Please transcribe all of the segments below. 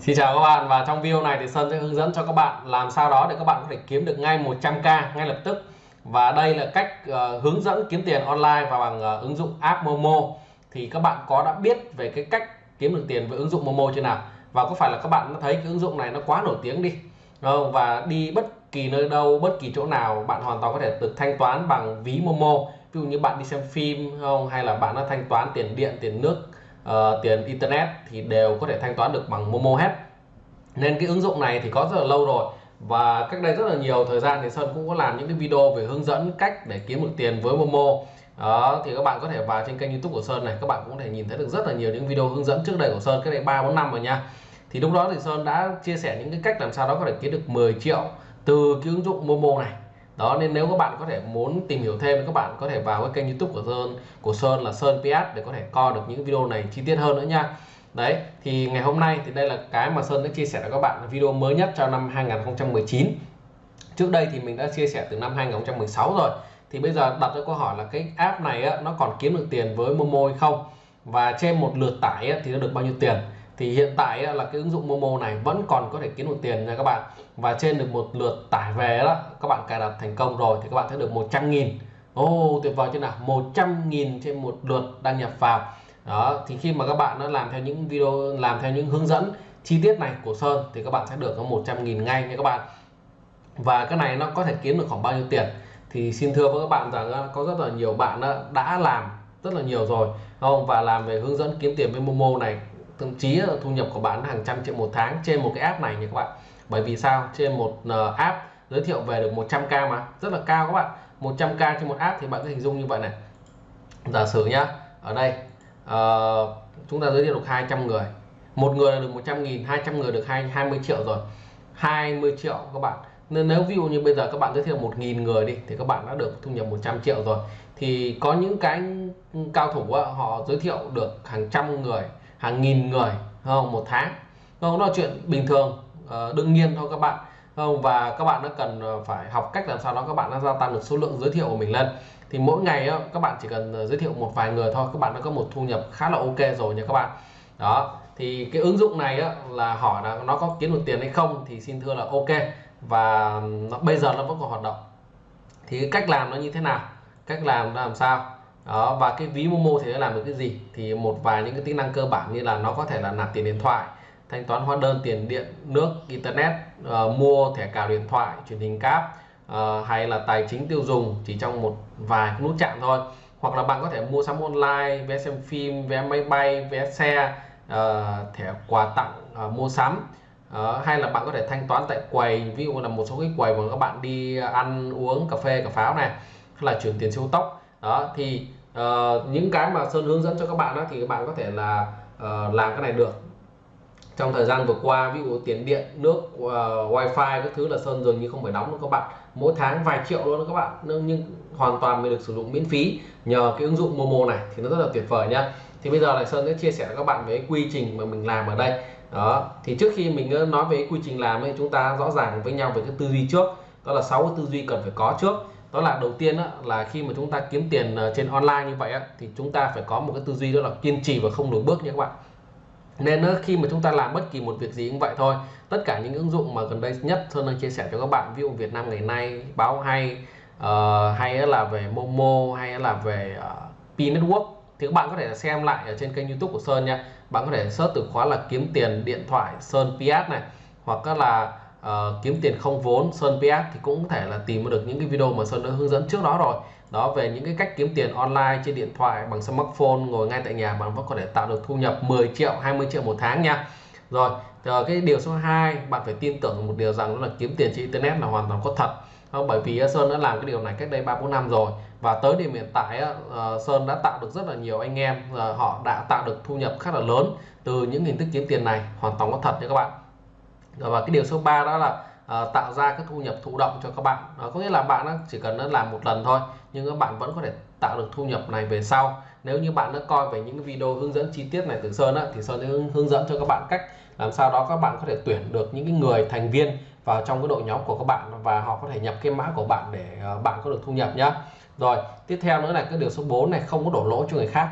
Xin chào các bạn và trong video này thì Sơn sẽ hướng dẫn cho các bạn làm sao đó để các bạn có thể kiếm được ngay 100k ngay lập tức. Và đây là cách uh, hướng dẫn kiếm tiền online và bằng uh, ứng dụng app Momo. Thì các bạn có đã biết về cái cách kiếm được tiền với ứng dụng Momo chưa nào? Và có phải là các bạn đã thấy cái ứng dụng này nó quá nổi tiếng đi không? và đi bất kỳ nơi đâu bất kỳ chỗ nào bạn hoàn toàn có thể được thanh toán bằng ví Momo. Ví dụ như bạn đi xem phim không? Hay là bạn đã thanh toán tiền điện tiền nước uh, tiền internet thì đều có thể thanh toán được bằng Momo hết. Nên cái ứng dụng này thì có rất là lâu rồi và cách đây rất là nhiều thời gian thì Sơn cũng có làm những cái video về hướng dẫn cách để kiếm được tiền với Momo. Đó thì các bạn có thể vào trên kênh YouTube của Sơn này các bạn cũng có thể nhìn thấy được rất là nhiều những video hướng dẫn trước đây của Sơn cái này ba bốn năm rồi nha. Thì lúc đó thì Sơn đã chia sẻ những cái cách làm sao đó có thể kiếm được 10 triệu từ cái ứng dụng Momo này đó nên nếu các bạn có thể muốn tìm hiểu thêm các bạn có thể vào cái kênh YouTube của Sơn của Sơn là Sơn PS để có thể coi được những video này chi tiết hơn nữa nha. Đấy thì ngày hôm nay thì đây là cái mà Sơn đã chia sẻ với các bạn video mới nhất cho năm 2019 trước đây thì mình đã chia sẻ từ năm 2016 rồi. Thì bây giờ đặt ra câu hỏi là cái app này á, nó còn kiếm được tiền với Momo hay không? Và trên một lượt tải á, thì nó được bao nhiêu tiền? Thì hiện tại là cái ứng dụng Momo này vẫn còn có thể kiếm được tiền nha các bạn. Và trên được một lượt tải về đó các bạn cài đặt thành công rồi thì các bạn sẽ được 100 nghìn. Ô oh, tuyệt vời chưa nào. 100 nghìn trên một lượt đăng nhập vào. Đó thì khi mà các bạn nó làm theo những video làm theo những hướng dẫn chi tiết này của Sơn thì các bạn sẽ được có 100 nghìn ngay nha các bạn. Và cái này nó có thể kiếm được khoảng bao nhiêu tiền? Thì xin thưa với các bạn rằng có rất là nhiều bạn đã làm rất là nhiều rồi không? Và làm về hướng dẫn kiếm tiền với Momo này thậm chí là thu nhập của bạn hàng trăm triệu một tháng trên một cái app này nha các bạn. Bởi vì sao? Trên một ờ, app giới thiệu về được 100k mà. Rất là cao các bạn. 100k trên một app thì bạn cứ hình dung như vậy này. Giả sử nhá ở đây uh, chúng ta giới thiệu được 200 người. Một người là được 100 nghìn 200 người được 20 triệu rồi. 20 triệu các bạn. Nên nếu ví dụ như bây giờ các bạn giới thiệu 1.000 người đi thì các bạn đã được thu nhập 100 triệu rồi. Thì có những cái cao thủ họ giới thiệu được hàng trăm người hàng nghìn người không? Một tháng. Không? Đó là chuyện bình thường ờ, đương nhiên thôi các bạn. Không? Và các bạn nó cần ờ, phải học cách làm sao đó các bạn đã gia tăng được số lượng giới thiệu của mình lên. Thì mỗi ngày các bạn chỉ cần ờ, giới thiệu một vài người thôi các bạn đã có một thu nhập khá là ok rồi nha các bạn. Đó. Thì cái ứng dụng này là hỏi là nó có kiếm được tiền hay không thì xin thưa là ok. Và nó, bây giờ nó vẫn còn hoạt động. Thì cái cách làm nó như thế nào? Cách làm nó làm sao? Đó và cái ví Momo thì nó làm được cái gì? Thì một vài những cái tính năng cơ bản như là nó có thể là nạp tiền điện thoại thanh toán hóa đơn tiền điện nước internet uh, mua thẻ cào điện thoại truyền hình cáp uh, hay là tài chính tiêu dùng chỉ trong một vài nút chạm thôi. Hoặc là bạn có thể mua sắm online vé xem phim vé máy bay vé xe uh, thẻ quà tặng uh, mua sắm. Uh, hay là bạn có thể thanh toán tại quầy ví dụ là một số cái quầy mà các bạn đi ăn uống cà phê cà pháo này hay là chuyển tiền siêu tốc đó thì uh, những cái mà sơn hướng dẫn cho các bạn đó thì các bạn có thể là uh, làm cái này được. Trong thời gian vừa qua ví dụ tiền điện nước uh, wifi các thứ là sơn dường như không phải đóng nữa các bạn. Mỗi tháng vài triệu luôn đó các bạn. Nhưng hoàn toàn mình được sử dụng miễn phí nhờ cái ứng dụng Momo này thì nó rất là tuyệt vời nhá. Thì bây giờ là sơn sẽ chia sẻ với các bạn về quy trình mà mình làm ở đây. Đó thì trước khi mình nói về quy trình làm thì chúng ta rõ ràng với nhau về cái tư duy trước. Đó là sáu cái tư duy cần phải có trước đó là đầu tiên đó, là khi mà chúng ta kiếm tiền ờ, trên online như vậy á, thì chúng ta phải có một cái tư duy đó là kiên trì và không lùi bước nha các bạn. Nên khi mà chúng ta làm bất kỳ một việc gì cũng vậy thôi tất cả những ứng dụng mà gần đây nhất Sơn đang chia sẻ cho các bạn ví dụ Việt Nam ngày nay báo hay uh, hay là về Momo hay là về ờ, uh, P Network thì các bạn có thể xem lại ở trên kênh YouTube của Sơn nha. Bạn có thể search từ khóa là kiếm tiền điện thoại Sơn PS này hoặc là uh, kiếm tiền không vốn Sơn PS thì cũng có thể là tìm được những cái video mà Sơn đã hướng dẫn trước đó rồi. Đó về những cái cách kiếm tiền online trên điện thoại bằng smartphone ngồi ngay tại nhà bạn vẫn có thể tạo được thu nhập 10 triệu 20 triệu một tháng nha. Rồi rồi cái điều số 2 bạn phải tin tưởng một điều rằng đó là kiếm tiền trên internet là hoàn toàn có thật. Không? bởi vì Sơn đã làm cái điều này cách đây 3 4 năm rồi. Và tới điểm hiện tại Sơn đã tạo được rất là nhiều anh em họ đã tạo được thu nhập khá là lớn từ những hình thức kiếm tiền này hoàn toàn có thật nha các bạn và cái điều số 3 đó là uh, tạo ra cái thu nhập thụ động cho các bạn. Uh, có nghĩa là bạn chỉ cần nó làm một lần thôi nhưng các bạn vẫn có thể tạo được thu nhập này về sau. Nếu như bạn đã coi về những video hướng dẫn chi tiết này từ Sơn á, thì Sơn sẽ hướng dẫn cho các bạn cách làm sao đó các bạn có thể tuyển được những cái người thành viên vào trong cái đội nhóm của các bạn và họ có thể nhập cái mã của bạn để ờ, bạn có được thu nhập nhá. Rồi tiếp theo nữa là cái điều số 4 này không có đổ lỗi cho người khác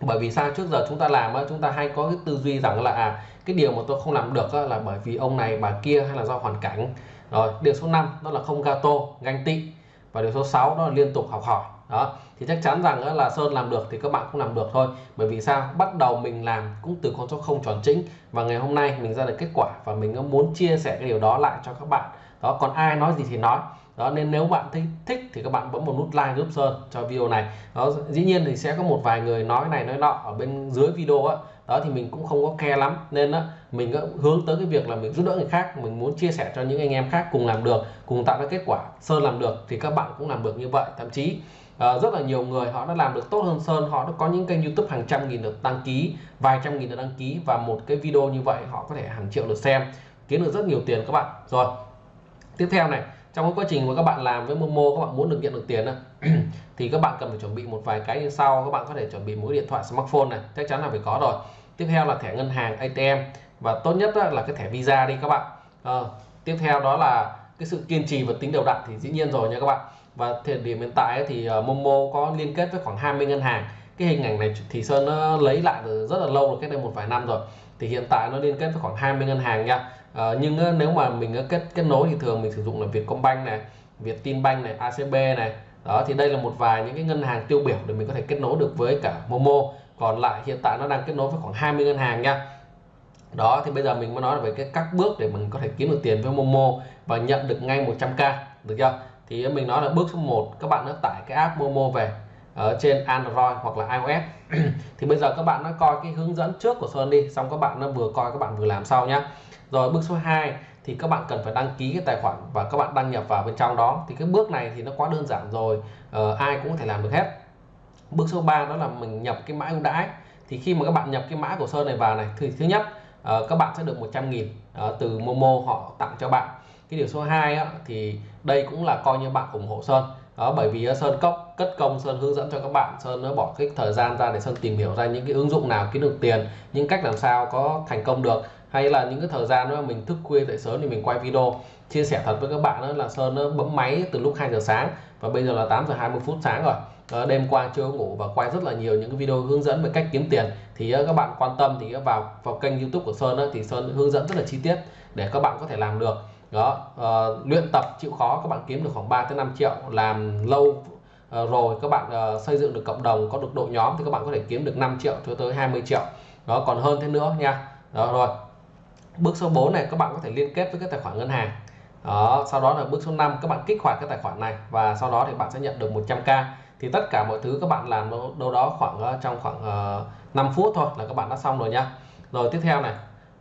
bởi vì sao? Trước giờ chúng ta làm chúng ta hay có cái tư duy rằng là à, cái điều mà tôi không làm được là bởi vì ông này bà kia hay là do hoàn cảnh. Rồi điều số 5 đó là không gato ganh tị. Và điều số 6 đó là liên tục học hỏi. Đó thì chắc chắn rằng là Sơn làm được thì các bạn cũng làm được thôi. Bởi vì sao? Bắt đầu mình làm cũng từ con số không tròn chính. Và ngày hôm nay mình ra được kết quả và mình muốn chia sẻ cái điều đó lại cho các bạn. Đó còn ai nói gì thì nói đó nên nếu bạn thấy thích thì các bạn bấm một nút like giúp Sơn cho video này. Đó dĩ nhiên thì sẽ có một vài người nói này nói nọ ở bên dưới video á. Đó thì mình cũng không có khe lắm. Nên đó, mình hướng tới cái việc là mình giúp đỡ người khác mình muốn chia sẻ cho những anh em khác cùng làm được cùng tạo ra kết quả Sơn làm được thì các bạn cũng làm được như vậy. Thậm chí uh, rất là nhiều người họ đã làm được tốt hơn Sơn. Họ đã có những kênh YouTube hàng trăm nghìn được đăng ký vài trăm nghìn được đăng ký và một cái video như vậy họ có thể hàng triệu lượt xem kiếm được rất nhiều tiền các bạn. Rồi tiếp theo này trong cái quá trình mà các bạn làm với Momo các bạn muốn được nhận được tiền thì các bạn cần phải chuẩn bị một vài cái như sau. Các bạn có thể chuẩn bị mỗi điện thoại smartphone này chắc chắn là phải có rồi. Tiếp theo là thẻ ngân hàng ATM và tốt nhất là cái thẻ Visa đi các bạn. À, tiếp theo đó là cái sự kiên trì và tính đều đặn thì dĩ nhiên rồi nha các bạn. Và thời điểm hiện tại thì ờ, Momo có liên kết với khoảng 20 ngân hàng. Cái hình ảnh này thì Sơn nó lấy lại rất là lâu rồi cách đây một vài năm rồi. Thì hiện tại nó liên kết với khoảng 20 ngân hàng nha à, nhưng ờ, nếu mà mình ờ, kết kết nối thì thường mình sử dụng là Vietcombank này Vietinbank này ACB này. Đó thì đây là một vài những cái ngân hàng tiêu biểu để mình có thể kết nối được với cả Momo. Còn lại hiện tại nó đang kết nối với khoảng 20 ngân hàng nha. Đó thì bây giờ mình mới nói về cái các bước để mình có thể kiếm được tiền với Momo và nhận được ngay 100k được chưa? Thì mình nói là bước số 1 các bạn đã tải cái app Momo về ở trên Android hoặc là iOS. Thì bây giờ các bạn đã coi cái hướng dẫn trước của Sơn đi xong các bạn nó vừa coi các bạn vừa làm sau nhé. rồi bước số 2 thì các bạn cần phải đăng ký cái tài khoản và các bạn đăng nhập vào bên trong đó. Thì cái bước này thì nó quá đơn giản rồi ờ, ai cũng có thể làm được hết. Bước số 3 đó là mình nhập cái mã ưu đãi. Thì khi mà các bạn nhập cái mã của Sơn này vào này thì thứ nhất uh, các bạn sẽ được 100 nghìn uh, từ Momo họ tặng cho bạn. Cái điều số 2 á, thì đây cũng là coi như bạn ủng hộ Sơn đó bởi vì ờ, Sơn cốc cất công Sơn hướng dẫn cho các bạn Sơn nó bỏ cái thời gian ra để Sơn tìm hiểu ra những cái ứng dụng nào kiếm được tiền những cách làm sao có thành công được. Hay là những cái thời gian đó mình thức khuya dậy sớm thì mình quay video chia sẻ thật với các bạn đó là Sơn nó bấm máy từ lúc 2 giờ sáng và bây giờ là 8 giờ 20 phút sáng rồi. Đó, đêm qua chưa ngủ và quay rất là nhiều những cái video hướng dẫn về cách kiếm tiền. Thì ờ, các bạn quan tâm thì ờ, vào vào kênh YouTube của Sơn đó, thì Sơn hướng dẫn rất là chi tiết để các bạn có thể làm được đó uh, luyện tập chịu khó các bạn kiếm được khoảng 3 tới 5 triệu làm lâu uh, rồi các bạn uh, xây dựng được cộng đồng có được đội nhóm thì các bạn có thể kiếm được 5 triệu cho tới 20 triệu. Đó còn hơn thế nữa nha. Đó rồi. Bước số 4 này các bạn có thể liên kết với cái tài khoản ngân hàng. Đó sau đó là bước số 5 các bạn kích hoạt cái tài khoản này và sau đó thì bạn sẽ nhận được 100k thì tất cả mọi thứ các bạn làm đâu, đâu đó khoảng trong khoảng uh, 5 phút thôi là các bạn đã xong rồi nha. Rồi tiếp theo này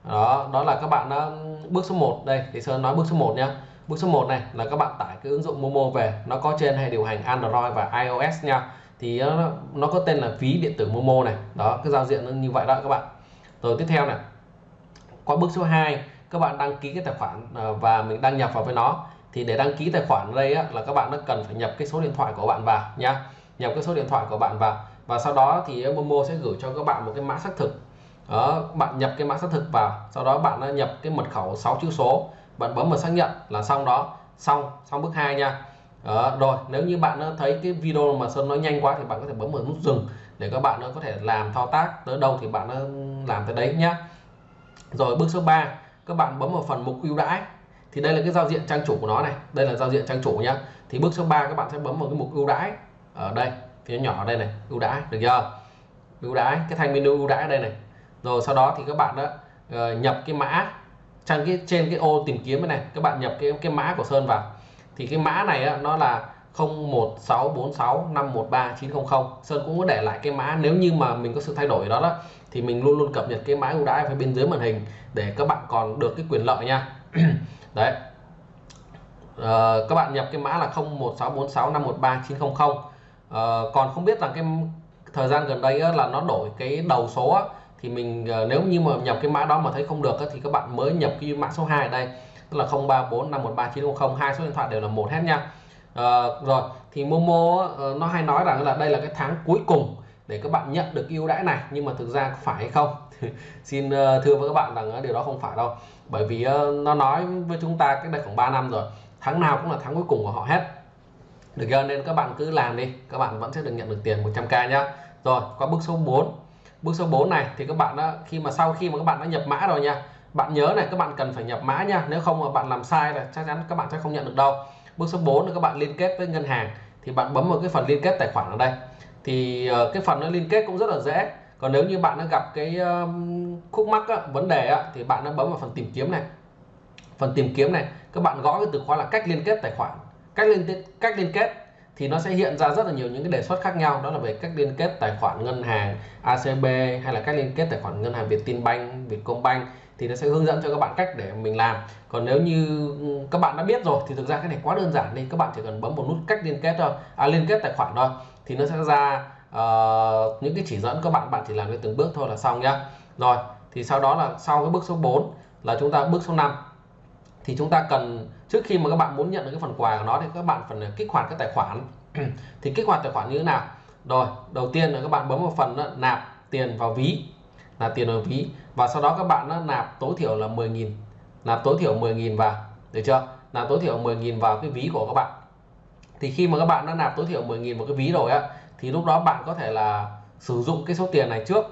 đó đó là các bạn đã bước số 1 đây. Thì Sơn nói bước số 1 nhá. Bước số 1 này là các bạn tải cái ứng dụng Momo về. Nó có trên hệ điều hành Android và iOS nha. Thì nó, nó có tên là ví điện tử Momo này. Đó cái giao diện nó như vậy đó các bạn. Rồi tiếp theo này. Qua bước số 2 các bạn đăng ký cái tài khoản ờ, và mình đăng nhập vào với nó. Thì để đăng ký tài khoản ở đây á, là các bạn nó cần phải nhập cái số điện thoại của bạn vào nhá, nhập cái số điện thoại của bạn vào. Và sau đó thì Momo sẽ gửi cho các bạn một cái mã xác thực đó, bạn nhập cái mã xác thực vào sau đó bạn nhập cái mật khẩu 6 chữ số bạn bấm vào xác nhận là xong đó. Xong xong bước 2 nha. Đó, rồi nếu như bạn thấy cái video mà Sơn nói nhanh quá thì bạn có thể bấm vào nút dừng để các bạn có thể làm thao tác tới đâu thì bạn làm tới đấy nhá. Rồi bước số 3 các bạn bấm vào phần mục ưu đãi. Thì đây là cái giao diện trang chủ của nó này đây là giao diện trang chủ nhá. Thì bước số 3 các bạn sẽ bấm vào cái mục ưu đãi ở đây phía nhỏ ở đây này ưu đãi được chưa? Ưu đãi cái thanh menu ưu đãi đây này rồi sau đó thì các bạn đã uh, nhập cái mã trang cái trên cái ô tìm kiếm này. Các bạn nhập cái cái mã của Sơn vào. Thì cái mã này á, nó là 01646513900 Sơn cũng có để lại cái mã nếu như mà mình có sự thay đổi đó đó thì mình luôn luôn cập nhật cái mã ưu đãi ở bên dưới màn hình để các bạn còn được cái quyền lợi nha. Đấy. À, các bạn nhập cái mã là 0164651390 à, ờ, còn không biết rằng cái thời gian gần đây là nó đổi cái đầu số á, thì mình ờ, nếu như mà nhập cái mã đó mà thấy không được thì các bạn mới nhập cái mã số 2 ở đây tức là 03451390 hai số điện thoại đều là một hết nha. À, rồi thì Momo ờ, nó hay nói rằng là đây là cái tháng cuối cùng để các bạn nhận được ưu đãi này nhưng mà thực ra phải hay không? Xin thưa với các bạn rằng điều đó không phải đâu. Bởi vì nó nói với chúng ta cái đây khoảng 3 năm rồi tháng nào cũng là tháng cuối cùng của họ hết. Được chưa? Nên các bạn cứ làm đi các bạn vẫn sẽ được nhận được tiền 100k nhá. Rồi qua bước số 4 bước số 4 này thì các bạn đã khi mà sau khi mà các bạn đã nhập mã rồi nha bạn nhớ này các bạn cần phải nhập mã nha. Nếu không mà bạn làm sai là chắc chắn các bạn sẽ không nhận được đâu. Bước số 4 là các bạn liên kết với ngân hàng thì bạn bấm vào cái phần liên kết tài khoản ở đây. Thì uh, cái phần nó liên kết cũng rất là dễ. Còn nếu như bạn đã gặp cái khúc mắc á, vấn đề á, thì bạn đã bấm vào phần tìm kiếm này. Phần tìm kiếm này các bạn gõ cái từ khóa là cách liên kết tài khoản cách liên kết cách liên kết thì nó sẽ hiện ra rất là nhiều những cái đề xuất khác nhau. Đó là về cách liên kết tài khoản ngân hàng ACB hay là cách liên kết tài khoản ngân hàng Vietinbank, Vietcombank thì nó sẽ hướng dẫn cho các bạn cách để mình làm. Còn nếu như ừ, các bạn đã biết rồi thì thực ra cái này quá đơn giản đi. Các bạn chỉ cần bấm một nút cách liên kết thôi à, liên kết tài khoản thôi thì nó sẽ ra uh, những cái chỉ dẫn các bạn. Bạn chỉ làm theo từng bước thôi là xong nhá. Rồi thì sau đó là sau cái bước số 4 là chúng ta bước số 5 thì chúng ta cần trước khi mà các bạn muốn nhận được cái phần quà của nó thì các bạn phần kích hoạt cái tài khoản. Thì kích hoạt tài khoản như thế nào? Rồi đầu tiên là các bạn bấm vào phần đó, nạp tiền vào ví. Là tiền vào ví. Và sau đó các bạn nó nạp tối thiểu là 10.000 nạp tối thiểu 10.000 vào. Được chưa? Nạp tối thiểu 10.000 vào cái ví của các bạn. Thì khi mà các bạn đã nạp tối thiểu 10.000 vào cái ví rồi á thì lúc đó bạn có thể là sử dụng cái số tiền này trước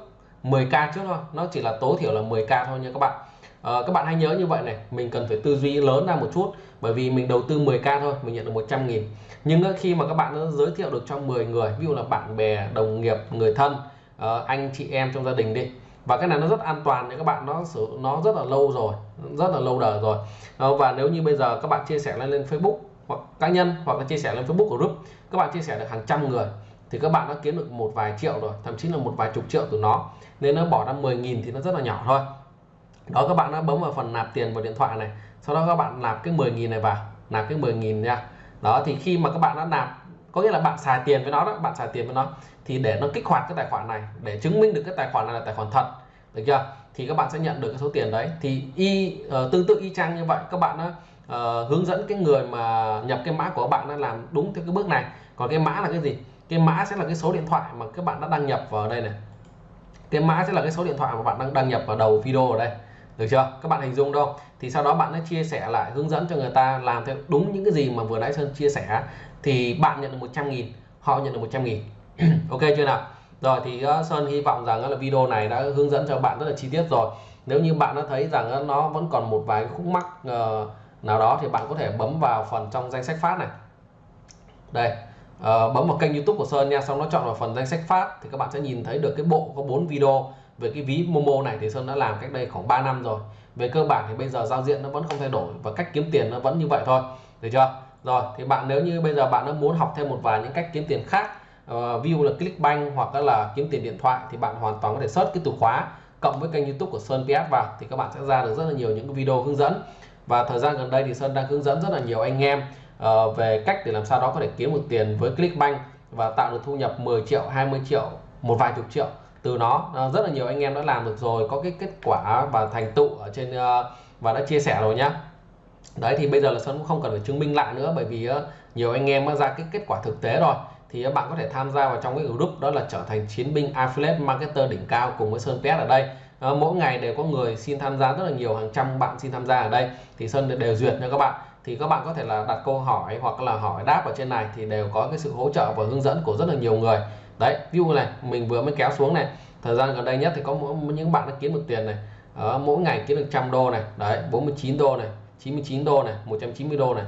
10k trước thôi. Nó chỉ là tối thiểu là 10k thôi nha các bạn à, các bạn hãy nhớ như vậy này mình cần phải tư duy lớn ra một chút bởi vì mình đầu tư 10k thôi mình nhận được 100 nghìn. Nhưng khi mà các bạn giới thiệu được cho 10 người ví dụ là bạn bè đồng nghiệp người thân ờ, anh chị em trong gia đình đi và cái này nó rất an toàn nha các bạn nó sử nó rất là lâu rồi rất là lâu đời rồi. Ờ, và nếu như bây giờ các bạn chia sẻ lên lên Facebook hoặc cá nhân hoặc là chia sẻ lên Facebook group các bạn chia sẻ được hàng trăm người thì các bạn đã kiếm được một vài triệu rồi thậm chí là một vài chục triệu từ nó. Nên nó bỏ ra 10.000 thì nó rất là nhỏ thôi đó các bạn đã bấm vào phần nạp tiền vào điện thoại này. Sau đó các bạn nạp cái 10.000 này vào. Nạp cái 10.000 nha. Đó thì khi mà các bạn đã nạp có nghĩa là bạn xài tiền với nó đó bạn xài tiền với nó thì để nó kích hoạt cái tài khoản này để chứng minh được cái tài khoản này là tài khoản thật được chưa? Thì các bạn sẽ nhận được cái số tiền đấy. Thì y uh, tương tự y chang như vậy các bạn đã uh, hướng dẫn cái người mà nhập cái mã của các bạn đã làm đúng theo cái bước này. Còn cái mã là cái gì? Cái mã sẽ là cái số điện thoại mà các bạn đã đăng nhập vào đây này. Cái mã sẽ là cái số điện thoại mà bạn đang đăng nhập vào đầu video ở đây được chưa? Các bạn hình dung đâu? Thì sau đó bạn đã chia sẻ lại hướng dẫn cho người ta làm theo đúng những cái gì mà vừa nãy Sơn chia sẻ. Thì bạn nhận được 100 nghìn họ nhận được 100 nghìn. Ok chưa nào? Rồi thì uh, Sơn hy vọng rằng ờ, là video này đã hướng dẫn cho bạn rất là chi tiết rồi. Nếu như bạn đã thấy rằng ờ, nó vẫn còn một vài khúc mắc nào đó thì bạn có thể bấm vào phần trong danh sách phát này. Đây bấm vào kênh YouTube của Sơn nha xong nó chọn vào phần danh sách phát thì các bạn sẽ nhìn thấy được cái bộ có 4 video về cái ví Momo này thì Sơn đã làm cách đây khoảng 3 năm rồi. Về cơ bản thì bây giờ giao diện nó vẫn không thay đổi và cách kiếm tiền nó vẫn như vậy thôi. Được chưa? Rồi thì bạn nếu như bây giờ bạn nó muốn học thêm một vài những cách kiếm tiền khác ờ, uh, view là Clickbank hoặc là kiếm tiền điện thoại thì bạn hoàn toàn có thể search cái từ khóa cộng với kênh YouTube của Sơn PS vào thì các bạn sẽ ra được rất là nhiều những video hướng dẫn. Và thời gian gần đây thì Sơn đang hướng dẫn rất là nhiều anh em uh, về cách để làm sao đó có thể kiếm một tiền với Clickbank và tạo được thu nhập 10 triệu 20 triệu một vài chục triệu từ nó. Ờ, rất là nhiều anh em đã làm được rồi, có cái kết quả và thành tựu ở trên ờ, và đã chia sẻ rồi nhá. Đấy, thì bây giờ là Sơn cũng không cần phải chứng minh lại nữa, bởi vì ờ, nhiều anh em đã ra cái kết quả thực tế rồi. Thì bạn có thể tham gia vào trong cái group đó là trở thành chiến binh affiliate marketer đỉnh cao cùng với Sơn PS ở đây. Mỗi ngày đều có người xin tham gia, rất là nhiều, hàng trăm bạn xin tham gia ở đây. Thì Sơn đều duyệt cho các bạn. Thì các bạn có thể là đặt câu hỏi hoặc là hỏi đáp ở trên này thì đều có cái sự hỗ trợ và hướng dẫn của rất là nhiều người đấy, ví dụ này, mình vừa mới kéo xuống này, thời gian gần đây nhất thì có những bạn đã kiếm được tiền này ở mỗi ngày kiếm được trăm đô này, đấy 49 đô này 99 đô này 190 đô này.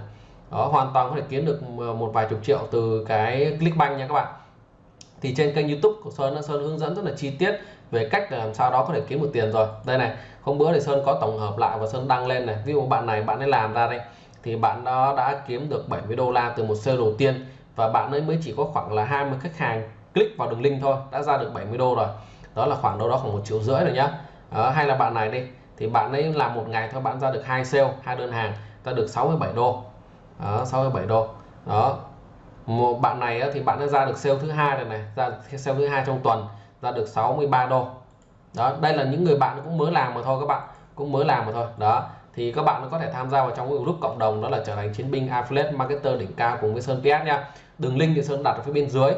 Đó, hoàn toàn có thể kiếm được ờ, một vài chục triệu từ cái Clickbank nha các bạn. Thì trên kênh YouTube của Sơn Sơn hướng dẫn rất là chi tiết về cách làm sao đó có thể kiếm được tiền rồi. Đây này, hôm bữa thì Sơn có tổng hợp lại và Sơn đăng lên này. Ví dụ bạn này, bạn ấy làm ra đây, thì bạn đó đã kiếm được 70 đô la từ một sale đầu tiên và bạn ấy mới chỉ có khoảng là 20 khách hàng click vào đường link thôi đã ra được 70 đô rồi. Đó là khoảng đâu đó khoảng một triệu rưỡi rồi nhá. À, hay là bạn này đi thì bạn ấy làm một ngày thôi bạn ra được hai sale hai đơn hàng ta được 67 đô. Đó, 67 đô. Đó một bạn này thì bạn đã ra được sale thứ hai rồi này ra sale thứ hai trong tuần ra được 63 đô. Đó đây là những người bạn cũng mới làm mà thôi các bạn cũng mới làm mà thôi. Đó thì các bạn có thể tham gia vào trong cái group cộng đồng đó là trở thành chiến binh affiliate marketer đỉnh cao cùng với Sơn PS nha đường link thì Sơn đặt ở phía bên dưới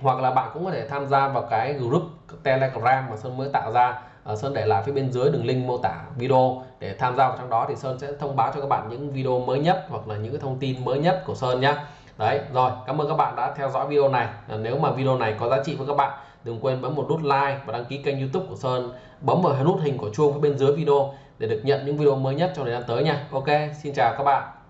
hoặc là bạn cũng có thể tham gia vào cái group telegram mà Sơn mới tạo ra. Ờ, Sơn để lại phía bên dưới đường link mô tả video. Để tham gia vào trong đó thì Sơn sẽ thông báo cho các bạn những video mới nhất hoặc là những cái thông tin mới nhất của Sơn nhé đấy, rồi, cảm ơn các bạn đã theo dõi video này. Ờ, nếu mà video này có giá trị với các bạn, đừng quên bấm một nút like và đăng ký kênh youtube của Sơn. Bấm vào nút hình của chuông phía bên dưới video để được nhận những video mới nhất trong thời gian tới nha. Ok, xin chào các bạn.